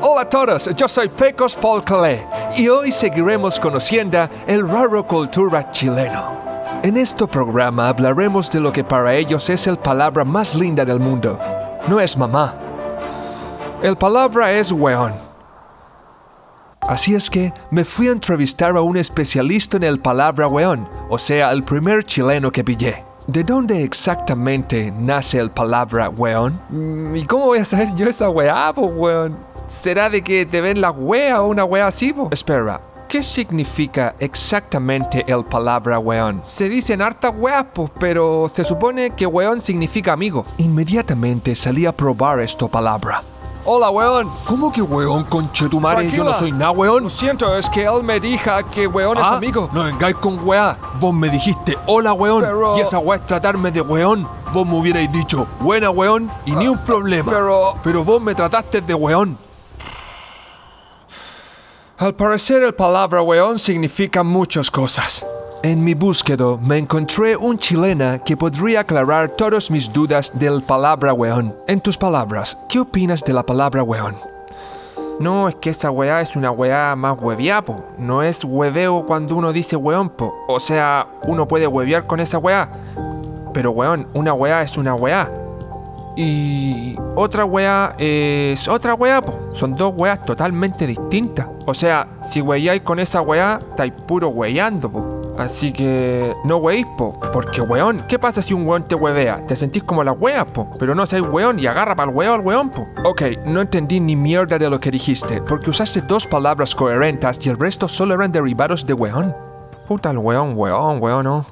Hola a todos, yo soy Pecos Paul Calais y hoy seguiremos conociendo el raro cultura chileno. En este programa hablaremos de lo que para ellos es el palabra más linda del mundo. No es mamá. El palabra es weón. Así es que me fui a entrevistar a un especialista en el palabra weón, o sea, el primer chileno que pillé. ¿De dónde exactamente nace el palabra weón? Mm, ¿Y cómo voy a saber yo esa weá, po, weón? ¿Será de que te ven la wea o una wea así, po? Espera, ¿qué significa exactamente el palabra weón? Se dicen hartas weas, po, pero se supone que weón significa amigo. Inmediatamente salí a probar esta palabra. Hola, weón. ¿Cómo que weón, conchetumare? Yo no Tranquila. soy nada weón. Lo siento, es que él me dijo que weón es Ah, amigo. No vengáis con weá. Vos me dijiste hola weón. Pero- Y esa weá es tratarme de weón. Vos me hubierais dicho buena weón y ni un problema. pero- Pero vos me trataste de weón. Al parecer el palabra weón significa muchas cosas. En mi búsqueda me encontré un chilena que podría aclarar todas mis dudas del palabra weón. En tus palabras, ¿qué opinas de la palabra weón? No, es que esa weá es una weá más hueviá, po. No es hueveo cuando uno dice weón, po. O sea, uno puede huevear con esa weá. Pero weón, una weá es una weá. Y otra weá es otra weá, po. Son dos weas totalmente distintas. O sea, si weáis con esa weá, estáis puro weando, po. Así que no weéis, po. Porque weón, ¿qué pasa si un weón te huevea? Te sentís como las weas, po. Pero no seáis weón y agarra para el weón al weón, po. Ok, no entendí ni mierda de lo que dijiste, porque usaste dos palabras coherentes y el resto solo eran derivados de weón. Puta el weón, weón, weón, no.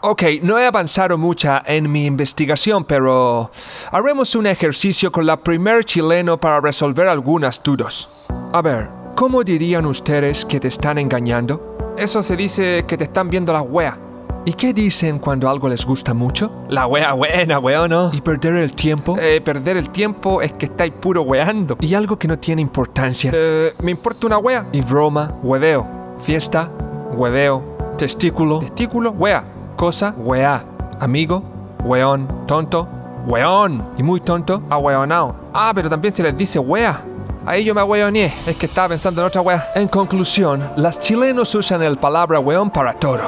Ok, no he avanzado mucho en mi investigación, pero haremos un ejercicio con la primer chileno para resolver algunas dudas. A ver, ¿cómo dirían ustedes que te están engañando? Eso se dice que te están viendo las weas. ¿Y qué dicen cuando algo les gusta mucho? La wea buena, weón, ¿no? ¿Y perder el tiempo? Eh, perder el tiempo es que estáis puro weando. ¿Y algo que no tiene importancia? Eh, me importa una wea. ¿Y broma? Hueveo. ¿Fiesta? Hueveo. ¿Testículo? Testículo, wea. ¿Cosa? Weá. ¿Amigo? Weón. ¿Tonto? Weón. ¿Y muy tonto? Ahueonao. Ah, pero también se les dice wea. Ahí yo me ahueoneé. Es que estaba pensando en otra wea. En conclusión, las chilenos usan el palabra weón para todo.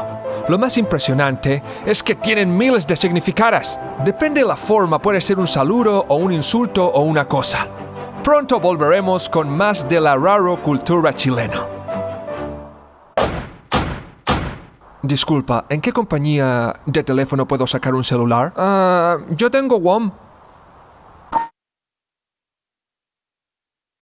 Lo más impresionante es que tienen miles de significados. Depende de la forma, puede ser un saludo o un insulto o una cosa. Pronto volveremos con más de la raro cultura chilena. Disculpa, ¿en qué compañía de teléfono puedo sacar un celular? Ah, yo tengo WOM.